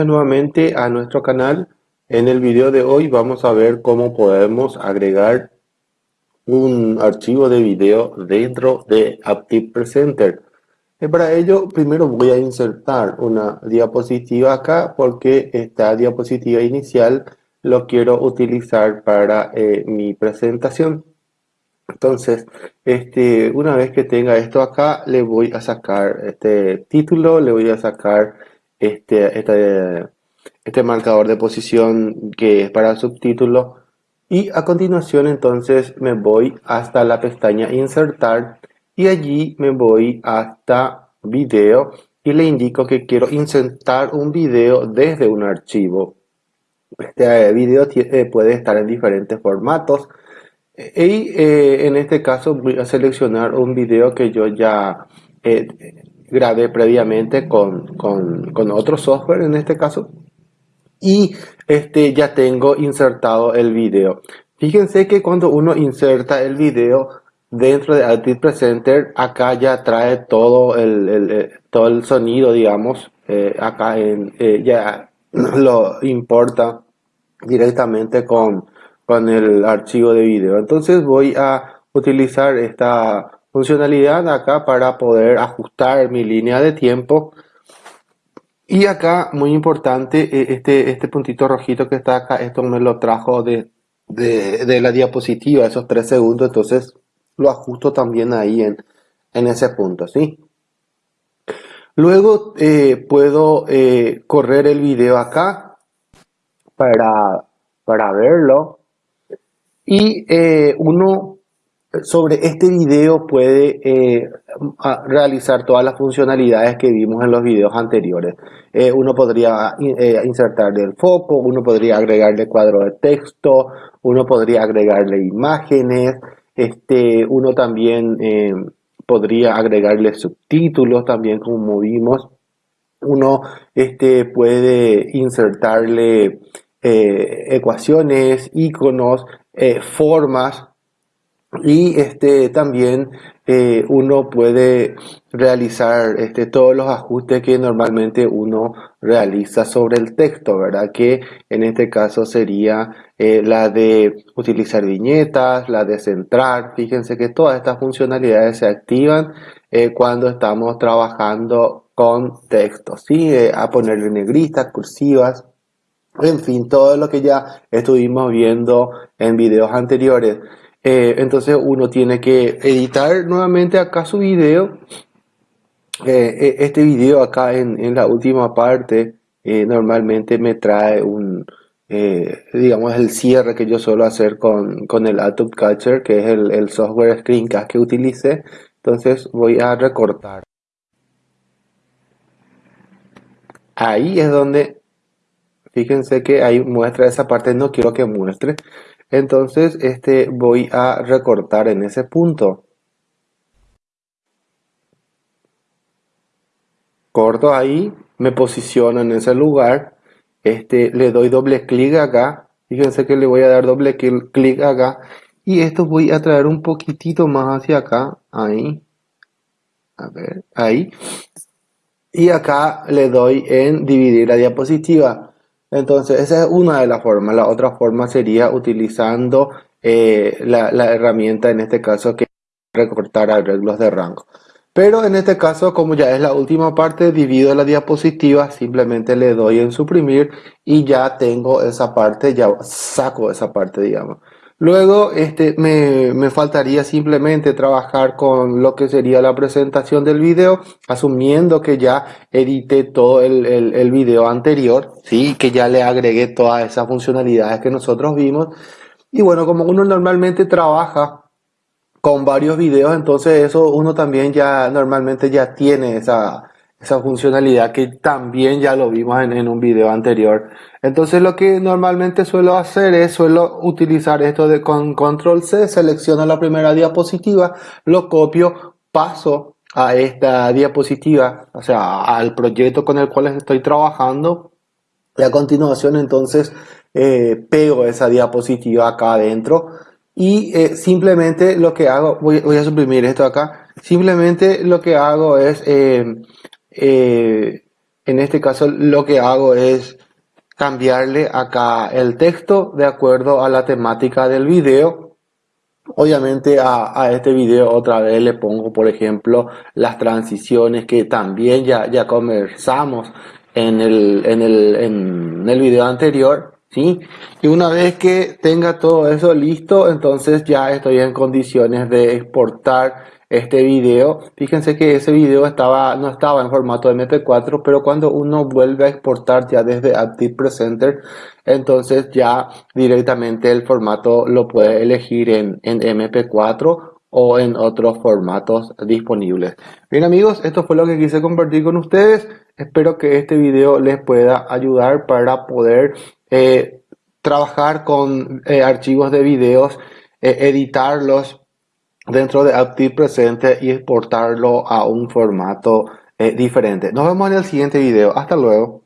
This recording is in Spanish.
nuevamente a nuestro canal. En el video de hoy vamos a ver cómo podemos agregar un archivo de video dentro de Active Presenter. Y para ello primero voy a insertar una diapositiva acá porque esta diapositiva inicial lo quiero utilizar para eh, mi presentación. Entonces, este, una vez que tenga esto acá, le voy a sacar este título, le voy a sacar este, este, este marcador de posición que es para subtítulo. Y a continuación entonces me voy hasta la pestaña insertar y allí me voy hasta video y le indico que quiero insertar un video desde un archivo. Este video eh, puede estar en diferentes formatos. Y eh, en este caso voy a seleccionar un video que yo ya eh, grabé previamente con, con, otro software en este caso. Y este ya tengo insertado el video. Fíjense que cuando uno inserta el video dentro de Active Presenter acá ya trae todo el, todo el sonido digamos eh, acá en, eh, ya lo importa directamente con, con el archivo de video. Entonces voy a utilizar esta funcionalidad acá para poder ajustar mi línea de tiempo y acá muy importante e, este, este puntito rojito que está acá esto me lo trajo de, de, la diapositiva esos tres segundos entonces lo ajusto también ahí en, en ese punto ¿sí? luego eh, puedo eh, correr el video acá para, para verlo y eh, uno sobre este video puede eh, realizar todas las funcionalidades que vimos en los videos anteriores. Eh, uno podría eh, insertarle el foco, uno podría agregarle cuadro de texto, uno podría agregarle imágenes, este, uno también podría agregarle subtítulos también como vimos. Uno este, puede insertarle ecuaciones, iconos, formas y este también eh, uno puede realizar este, todos los ajustes que normalmente uno realiza sobre el texto, ¿verdad? Que en este caso sería eh, la de utilizar viñetas, la de centrar. Fíjense que todas estas funcionalidades se activan eh, cuando estamos trabajando con texto, ¿sí? a ponerle negritas, cursivas, en fin, todo lo que ya estuvimos viendo en videos anteriores. Eh, entonces uno tiene que editar nuevamente acá su video. Eh, eh, este video acá en, la última parte normalmente me trae un, digamos, el cierre que yo suelo hacer con, con el Adobe Catcher, que es el, el software Screencast que utilice. Entonces voy a recortar. Ahí es donde, fíjense que ahí muestra esa parte, no quiero que muestre. Entonces este, voy a recortar en ese punto. Corto ahí, me posiciono en ese lugar. Este, le doy doble clic acá. Fíjense que le voy a dar doble clic acá. Y esto voy a traer un poquitito más hacia acá. Ahí. A ver, ahí. Y acá le doy en dividir la diapositiva. Entonces, esa es una de las formas. La otra forma sería utilizando eh, la, herramienta, en este caso, que recortar arreglos de rango. Pero en este caso, como ya es la última parte, divido la diapositiva, simplemente le doy en suprimir y ya tengo esa parte, ya saco esa parte, digamos. Luego este, me, faltaría simplemente trabajar con lo que sería la presentación del video, asumiendo que ya edité todo el, el, video anterior, ¿sí? que ya le agregué todas esas funcionalidades que nosotros vimos. Y bueno, como uno normalmente trabaja con varios videos, entonces eso uno también ya normalmente ya tiene esa, esa funcionalidad que también ya lo vimos en, un video anterior. Entonces lo que normalmente suelo hacer es suelo utilizar esto de con control C, selecciono la primera diapositiva, lo copio, paso a esta diapositiva, o sea, al proyecto con el cual estoy trabajando y a continuación entonces eh, pego esa diapositiva acá adentro y eh, simplemente lo que hago, voy, a suprimir esto acá, simplemente lo que hago es eh, eh, En este caso lo que hago es cambiarle acá el texto de acuerdo a la temática del video Obviamente a, este video otra vez le pongo, por ejemplo, las transiciones que también ya, ya conversamos en el, en, el, en el video anterior. ¿sí? Y una vez que tenga todo eso listo, entonces ya estoy en condiciones de exportar este video. Fíjense que ese video estaba, no estaba en formato MP4, pero cuando uno vuelve a exportar ya desde Active Presenter, entonces ya directamente el formato lo puede elegir en, en MP4 o en otros formatos disponibles. Bien amigos, esto fue lo que quise compartir con ustedes. Espero que este video les pueda ayudar para poder eh, trabajar con eh, archivos de videos, eh, editarlos dentro de Active Presente y exportarlo a un formato diferente. Nos vemos en el siguiente video. Hasta luego.